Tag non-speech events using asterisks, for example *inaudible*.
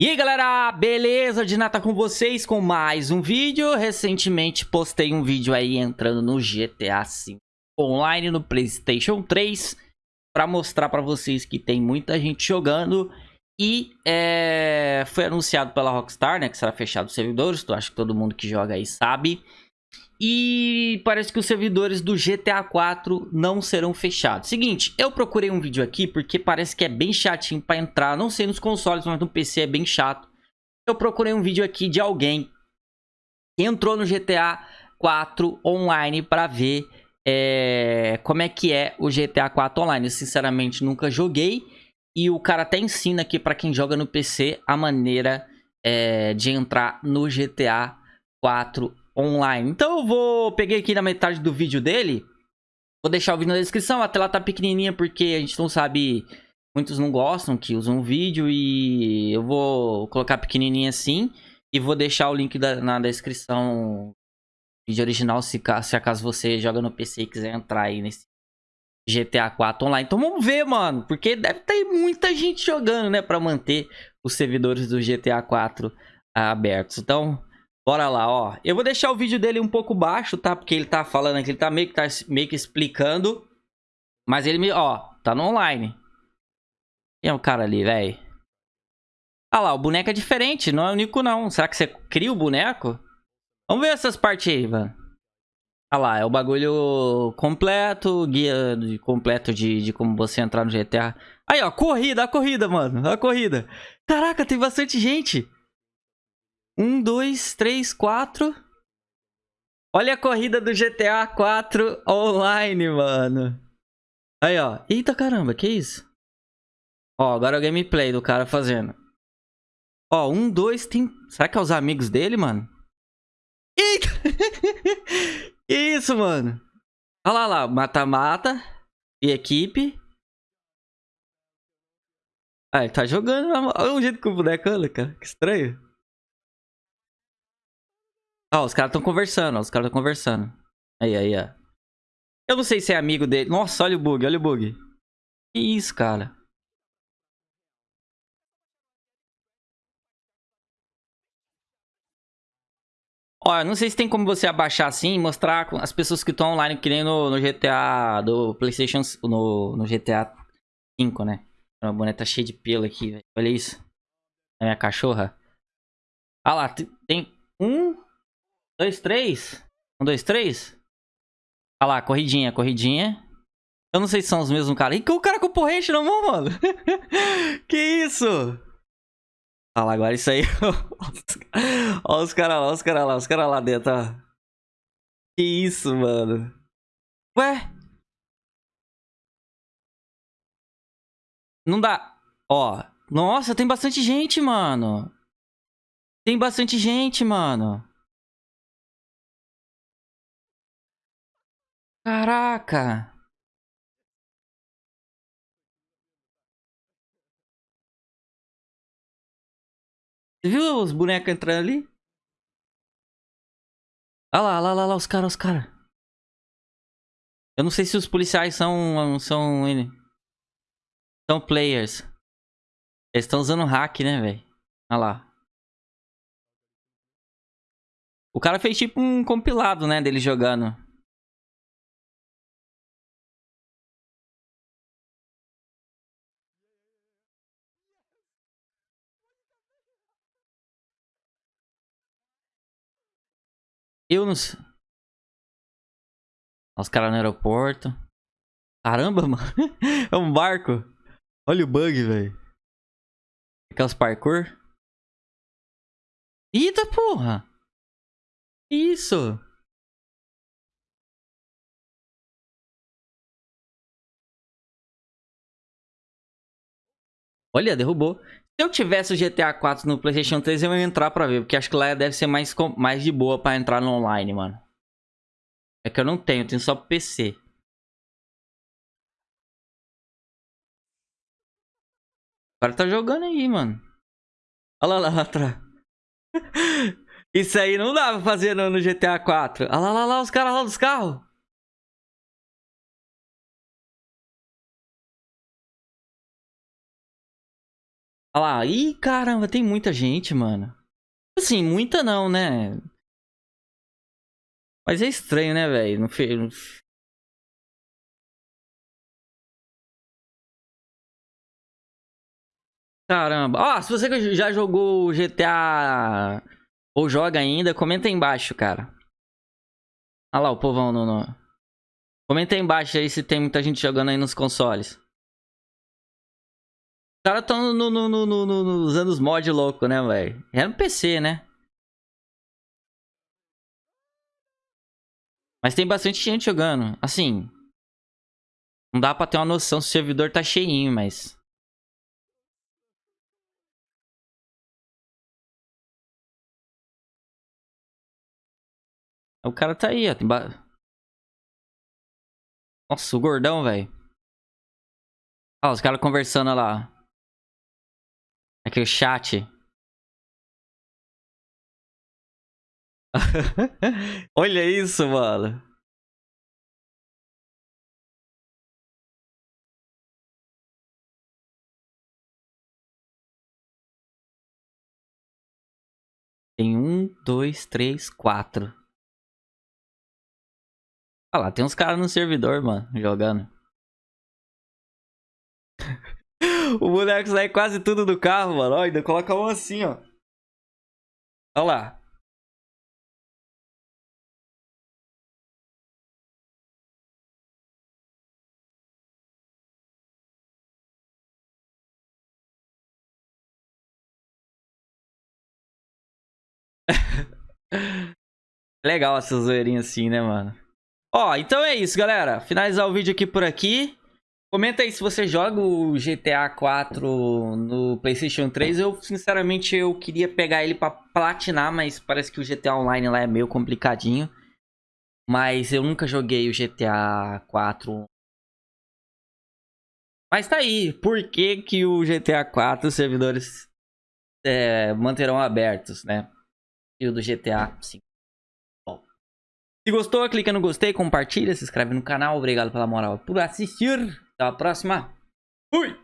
E aí galera, beleza? De nada com vocês com mais um vídeo. Recentemente postei um vídeo aí entrando no GTA V online no Playstation 3 para mostrar para vocês que tem muita gente jogando e é, foi anunciado pela Rockstar, né, que será fechado os servidores, tu acho que todo mundo que joga aí sabe. E parece que os servidores do GTA 4 não serão fechados. Seguinte, eu procurei um vídeo aqui porque parece que é bem chatinho para entrar. Não sei nos consoles, mas no PC é bem chato. Eu procurei um vídeo aqui de alguém que entrou no GTA 4 online para ver é, como é que é o GTA 4 online. Eu, sinceramente, nunca joguei. E o cara até ensina aqui para quem joga no PC a maneira é, de entrar no GTA 4 online. Então eu vou... Peguei aqui na metade do vídeo dele. Vou deixar o vídeo na descrição. A tela tá pequenininha porque a gente não sabe... Muitos não gostam que usam vídeo e eu vou colocar pequenininha assim. E vou deixar o link da, na descrição vídeo original se, se acaso você joga no PC e quiser entrar aí nesse GTA 4 online. Então vamos ver, mano, porque deve ter muita gente jogando, né, para manter os servidores do GTA 4 abertos. Então, Bora lá, ó. Eu vou deixar o vídeo dele um pouco baixo, tá? Porque ele tá falando aqui, ele tá meio que, tá meio que explicando. Mas ele me... Ó, tá no online. Quem é o cara ali, velho? Ah lá, o boneco é diferente, não é único não. Será que você cria o boneco? Vamos ver essas partes aí, mano. Ah lá, é o bagulho completo, guia completo de, de como você entrar no GTA. Aí, ó, corrida, a corrida, mano, a corrida. Caraca, tem bastante gente. Um, dois, três, quatro. Olha a corrida do GTA 4 online, mano. Aí, ó. Eita caramba, que isso? Ó, agora é o gameplay do cara fazendo. Ó, um, dois, tem... Será que é os amigos dele, mano? Eita! que *laughs* isso, mano? Olha lá, lá. Mata-mata. E equipe. Ah, ele tá jogando. Olha o jeito que o boneco anda, cara. Que estranho. Ó, os caras estão conversando, ó, os caras estão conversando. Aí, aí, ó. Eu não sei se é amigo dele. Nossa, olha o bug, olha o bug. Que isso, cara. Ó, não sei se tem como você abaixar assim e mostrar as pessoas que estão online que nem no, no, GTA do Playstation, no, no GTA 5, né? A boneca tá cheia de pelo aqui, velho. Olha isso. A minha cachorra. Ah lá, tem um, dois, três. Um, dois, três. Olha lá, corridinha, corridinha. Eu não sei se são os mesmos caras. E o cara com porrete na mão, mano? *laughs* que isso? Olha lá, agora isso aí. *laughs* olha os caras lá, os caras lá, os caras lá dentro, ó. Que isso, mano? Ué? Não dá. Ó. Nossa, tem bastante gente, mano. Tem bastante gente, mano. Caraca! Você viu os bonecos entrando ali? Olha lá, olha lá, olha lá, os caras, os caras. Eu não sei se os policiais são... São... São players. Eles estão usando hack, né, velho? Olha lá. O cara fez tipo um compilado, né, dele jogando. Eu não sei. Os caras no aeroporto. Caramba, *laughs* mano. É um barco. Olha o bug, velho. Aquelas parkour. Eita porra. Isso. Olha, derrubou. Se eu tivesse o GTA 4 no Playstation 3, eu ia entrar pra ver. Porque acho que lá deve ser mais, mais de boa pra entrar no online, mano. É que eu não tenho, eu tenho só PC. O cara tá jogando aí, mano. Olha lá, lá atrás. *laughs* Isso aí não dá pra fazer no, no GTA 4. Olha lá, lá, lá, os caras lá dos carros. Olha lá. Ih, caramba, tem muita gente, mano. Assim, muita não, né? Mas é estranho, né, velho? Não fez. Caramba. Ó, oh, se você já jogou GTA ou joga ainda, comenta aí embaixo, cara. Olha lá o povão no... Comenta aí embaixo aí se tem muita gente jogando aí nos consoles. Caras estão no, no, no, no, usando os mods loucos, né, velho? É no PC, né? Mas tem bastante gente jogando. Assim, não dá pra ter uma noção se o servidor tá cheinho, mas... O cara tá aí, ó. Tem ba... Nossa, o gordão, velho. Olha os caras conversando lá. Aqui o chat. *laughs* Olha isso, mano. Tem um, dois, três, quatro. Olha lá, tem uns caras no servidor, mano, jogando. O boneco sai quase tudo do carro, mano. Olha, ainda coloca um assim, ó. Olha lá. *laughs* Legal essa zoeirinha assim, né, mano? Ó, então é isso, galera. Finalizar o vídeo aqui por aqui. Comenta aí se você joga o GTA 4 no Playstation 3. Eu, sinceramente, eu queria pegar ele pra platinar, mas parece que o GTA Online lá é meio complicadinho. Mas eu nunca joguei o GTA 4. Mas tá aí, por que que o GTA 4 os servidores é, manterão abertos, né? E o do GTA 5. Se gostou, clica no gostei, compartilha, se inscreve no canal. Obrigado pela moral por assistir. Até a próxima. Fui!